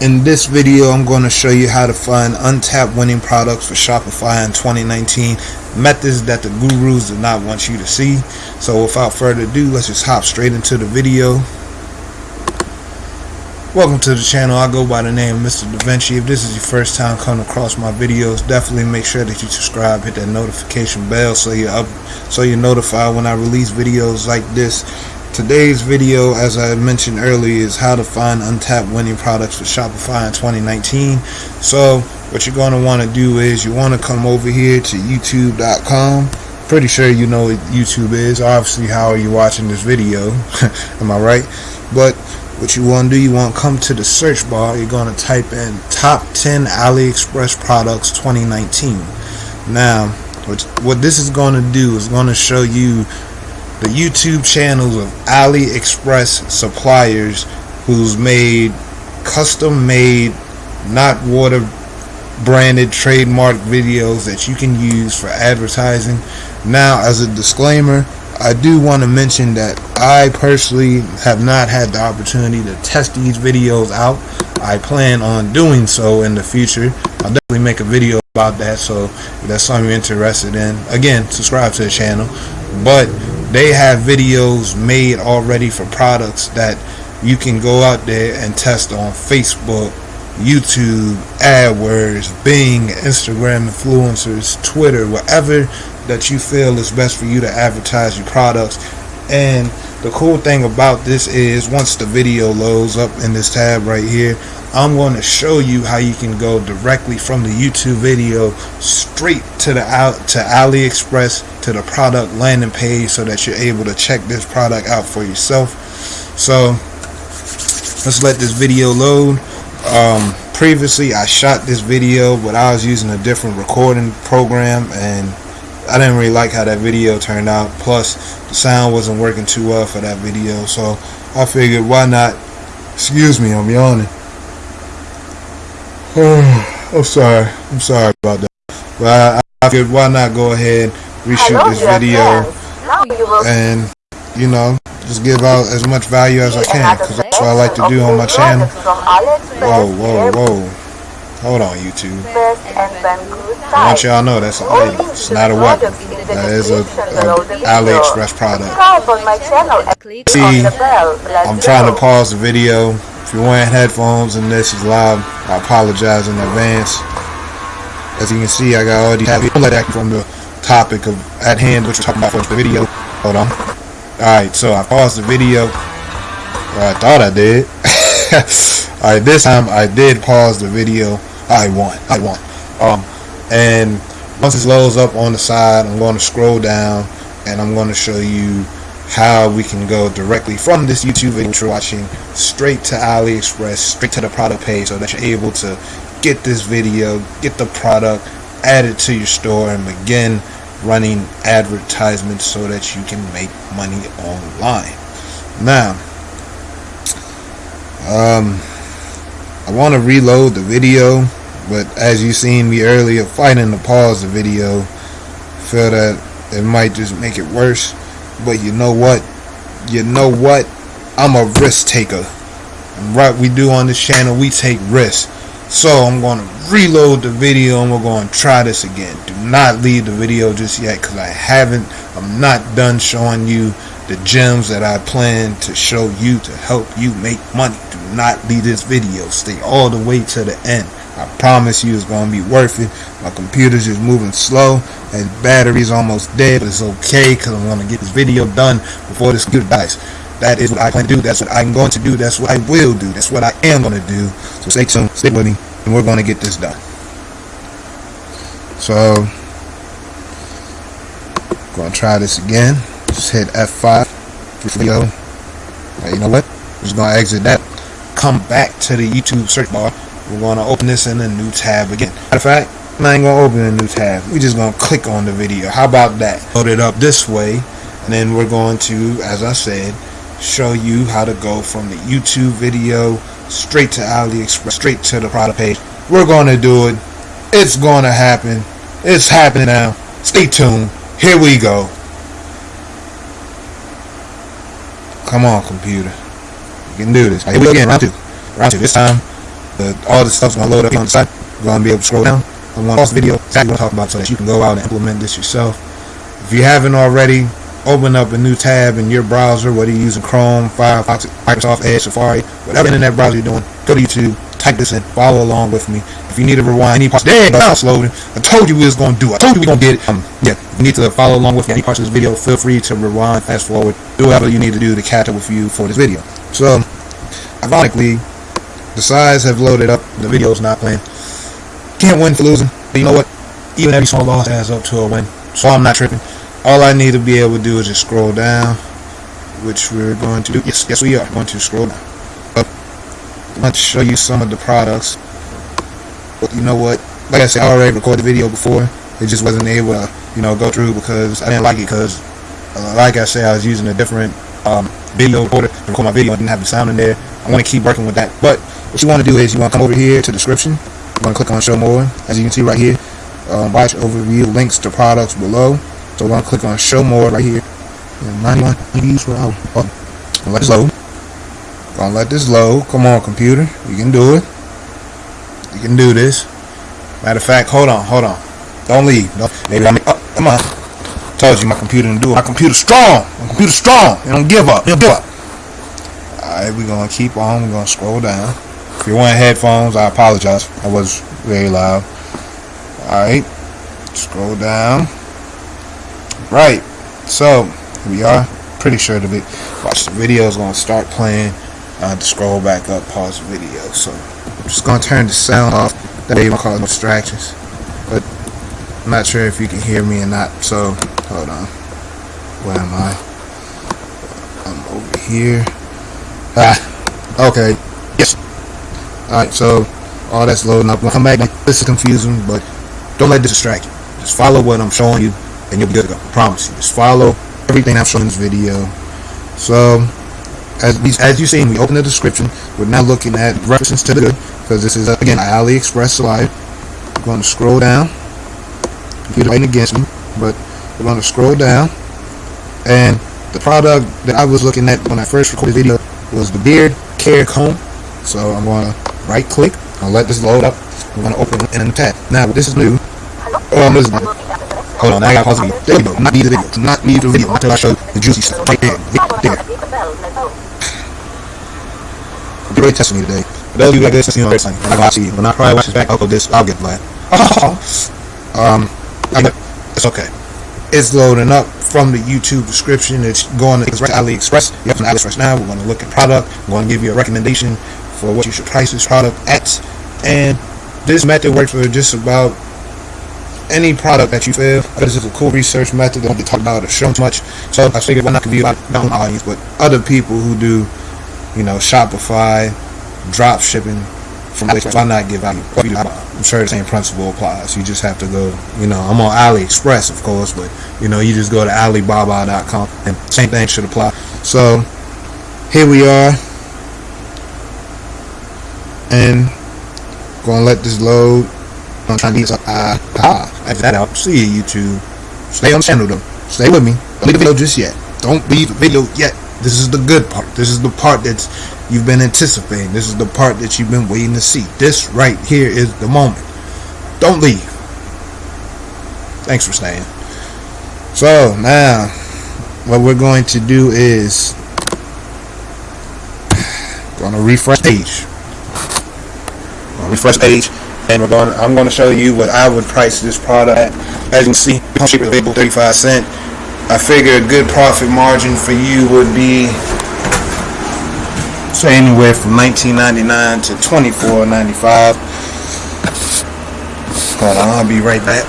In this video, I'm going to show you how to find untapped winning products for Shopify in 2019. Methods that the gurus do not want you to see. So without further ado, let's just hop straight into the video. Welcome to the channel. I go by the name Mr. DaVinci. If this is your first time coming across my videos, definitely make sure that you subscribe, hit that notification bell so you're up, so you're notified when I release videos like this Today's video, as I mentioned earlier, is how to find untapped winning products for Shopify in 2019. So what you're going to want to do is you want to come over here to youtube.com. Pretty sure you know what YouTube is. Obviously, how are you watching this video? Am I right? But what you want to do, you want to come to the search bar. You're going to type in top 10 AliExpress products 2019. Now, what, what this is going to do is going to show you the YouTube channels of AliExpress suppliers who's made custom made not water branded trademark videos that you can use for advertising. Now as a disclaimer I do want to mention that I personally have not had the opportunity to test these videos out. I plan on doing so in the future. I'll definitely make a video about that so if that's something you're interested in again subscribe to the channel. But they have videos made already for products that you can go out there and test on Facebook, YouTube, AdWords, Bing, Instagram influencers, Twitter, whatever that you feel is best for you to advertise your products. And the cool thing about this is once the video loads up in this tab right here, I'm going to show you how you can go directly from the YouTube video straight to the out to AliExpress to the product landing page so that you're able to check this product out for yourself. So let's let this video load. Um, previously I shot this video but I was using a different recording program and I didn't really like how that video turned out plus the sound wasn't working too well for that video so I figured why not excuse me I'm yawning Oh, I'm sorry. I'm sorry about that. But I, I figured why not go ahead, reshoot this video, and you know, just give out as much value as I can, because that's what I like to do on my channel. Whoa, whoa, whoa. Hold on, YouTube. I want y'all know that's an. It's not a weapon. That is a, a AliExpress product. See, I'm trying to pause the video if you're wearing headphones and this is loud, I apologize in advance. As you can see, I got all these that from the topic of at hand, which we're talking about for the video. Hold on. Alright, so I paused the video. I thought I did. Alright, this time I did pause the video. I won. I won. Um, and once this loads up on the side, I'm going to scroll down and I'm going to show you how we can go directly from this YouTube video you're watching straight to AliExpress, straight to the product page so that you're able to get this video, get the product, add it to your store and begin running advertisements so that you can make money online. Now, um, I want to reload the video, but as you seen me earlier fighting to pause the video, feel that it might just make it worse. But you know what? You know what? I'm a risk taker. And right we do on this channel, we take risks. So I'm going to reload the video and we're going to try this again. Do not leave the video just yet because I haven't. I'm not done showing you the gems that I plan to show you to help you make money. Do not leave this video. Stay all the way to the end. Promise you it's going to be worth it. My computer's just moving slow and battery's almost dead, but it's okay because I'm going to get this video done before this computer dies. That is what I plan to do. That's what I'm going to do. That's what I will do. That's what I am going to do. So stay tuned. Stay with me. And we're going to get this done. So, going to try this again. Just hit F5 video. you know what? Just going to exit that. Come back to the YouTube search bar we're going to open this in a new tab again. Matter of fact, I ain't going to open a new tab. We're just going to click on the video. How about that? Load it up this way. And then we're going to, as I said, show you how to go from the YouTube video straight to AliExpress, straight to the product page. We're going to do it. It's going to happen. It's happening now. Stay tuned. Here we go. Come on, computer. You can do this. Here we go again. Round two. Round two. This time, the, all the stuff's gonna load up on the side. You're gonna be able to scroll down. I want this video exactly what I'm talking about so that you can go out and implement this yourself. If you haven't already, open up a new tab in your browser, whether you're using Chrome, Firefox, Microsoft Edge, Safari, whatever internet browser you're doing, go to YouTube, type this in, follow along with me. If you need to rewind any parts, there it's loading. I told you we was gonna do it. I told you we gonna get it. Um, yeah, you need to follow along with me any parts of this video, feel free to rewind, fast forward, do whatever you need to do to catch up with you for this video. So, ironically, the sides have loaded up. The video's not playing. Can't win for losing. But you know what? Even every small loss adds up to a win. So I'm not tripping. All I need to be able to do is just scroll down, which we're going to do. Yes, yes, we are going to scroll down. Up. I'm going to show you some of the products. But you know what? Like I said, I already recorded the video before. It just wasn't able to, you know, go through because I didn't like it because, uh, like I said, I was using a different um, video recorder to record my video. I didn't have the sound in there. I want to keep working with that. But what you want to do is you want to come over here to description. I'm going to click on show more. As you can see right here, um, watch overview links to products below. So we're to click on show more right here. And 91 views per hour. Oh, let this load. Gonna let this load. Come on, computer. You can do it. You can do this. Matter of fact, hold on, hold on. Don't leave. No, maybe I'm. Oh, come on. Told you my computer didn't do it. My computer's strong. My computer's strong. It don't give up. Don't give up. Alright, we're gonna keep on. We're gonna scroll down. If you're wearing headphones, I apologize. I was very loud. Alright. Scroll down. Right. So, we are. Pretty sure the video, watch the video is gonna start playing. I have to scroll back up, pause the video. So, I'm just gonna turn the sound off. That way won't cause distractions. But I'm not sure if you can hear me or not. So, hold on. Where am I? I'm over here. Ah, okay. Yes. Alright, so all that's loading up. We'll come back. This is confusing, but don't let this distract you. Just follow what I'm showing you, and you'll be good to go. I promise you. Just follow everything I've shown in this video. So, as we, as you see, we open the description. We're now looking at references to the good, because this is again AliExpress Live. I'm going to scroll down. Computer writing against me, but we're going to scroll down, and the product that I was looking at when I first recorded the video was the beard care comb. So I'm going to right click. I'll let this load up. Going to open in a tab. Now this is new. Oh, I'm listening. Hold on, I got to pause the video. There you go. Not leave the video. Do not leave the video until I show the juicy stuff. Right there. There. You're really testing me today. For those of you like this, you know, it's like, I'm to see you. When I probably watch this back, I'll go this. I'll get glad. um, it's okay. It's loading up from the YouTube description. It's going to AliExpress. You're from AliExpress now. We're going to look at product. We're going to give you a recommendation for what you should price this product at. And this method works for just about any product that you feel. This is a cool research method. They don't get talked about or shown too much. So I figured why not give you about my own audience, but other people who do, you know, Shopify, drop shipping from AliExpress, why not give out? I'm sure the same principle applies. You just have to go, you know, I'm on AliExpress, of course, but you know, you just go to Alibaba.com, and same thing should apply. So here we are, and gonna let this load. I'm trying to get some. Ah, ah, After that out. See you, YouTube. Stay on the channel though. Stay with me. Don't leave the video just yet. Don't leave the video yet. This is the good part. This is the part that's you've been anticipating. This is the part that you've been waiting to see. This right here is the moment. Don't leave. Thanks for staying. So now, what we're going to do is going to refresh page. Um, Refresh page, and we're going. I'm going to show you what I would price this product at. As you can see, pump cheaper available, 35 cent. I figure a good profit margin for you would be say anywhere from 19.99 to 24.95. Hold on, I'll be right back.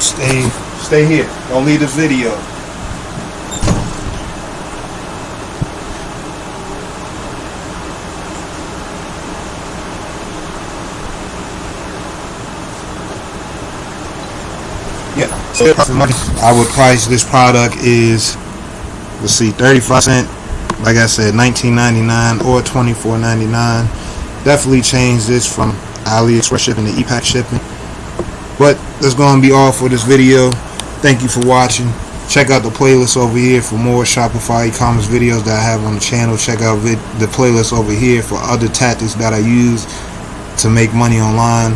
Stay, stay here. Don't leave the video. Yeah, so profit margin. I would price this product is let's see, 35 cent like I said 19.99 or 24.99 definitely change this from AliExpress shipping to ePack shipping. But that's going to be all for this video. Thank you for watching. Check out the playlist over here for more Shopify e-commerce videos that I have on the channel. Check out the playlist over here for other tactics that I use to make money online,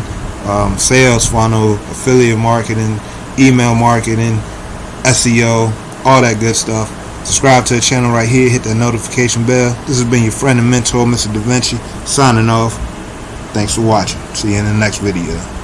um, sales funnel, affiliate marketing, email marketing, SEO, all that good stuff. Subscribe to the channel right here, hit that notification bell. This has been your friend and mentor, Mr. Da Vinci, signing off. Thanks for watching. See you in the next video.